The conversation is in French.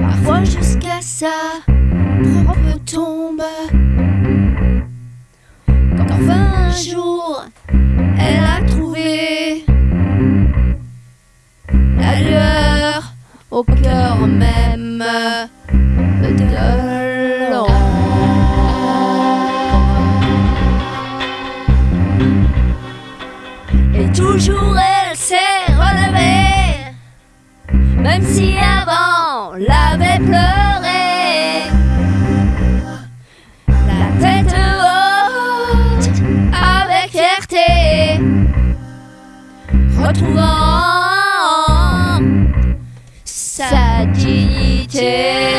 parfois jusqu'à sa propre tombe. Quand enfin un jour elle a trouvé la lueur au cœur même de l'homme. toujours même si avant l'avait pleuré. La tête haute, avec fierté, retrouvant sa dignité.